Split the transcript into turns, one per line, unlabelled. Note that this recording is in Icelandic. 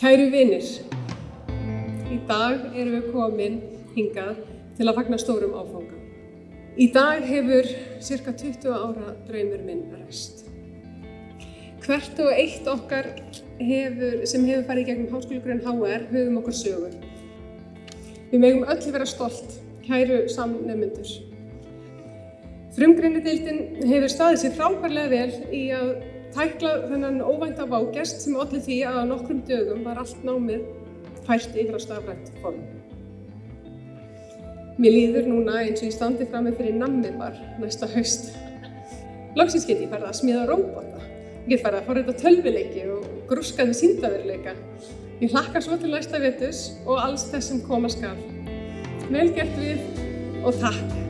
Kæru vinir, í dag erum við komin hingað til að fagna stórum áfanga. Í dag hefur cirka 20 ára draumur minn ræst. Hvert og eitt okkar hefur, sem hefur farið í gegnum háskólugrunn HR höfum okkur sögur. Við megum öll vera stolt, kæru samnefnendur. Frumgreinadeildin hefur staðið sér frábærlega vel í að tækla þennan óvænta vágest sem allir því að á nokkrum dögum var allt námið fært yfir á stafrænt form. Mér líður núna eins og ég standi fram með fyrir nammið bar næsta haust. Lóksins get ég farið að smíða róbota. Ég get farið að fara þetta tölvileiki og grúska við síndaveruleika. Ég hlakka svo til næsta vetus og alls þess sem koma skal. Vel gert við og takk!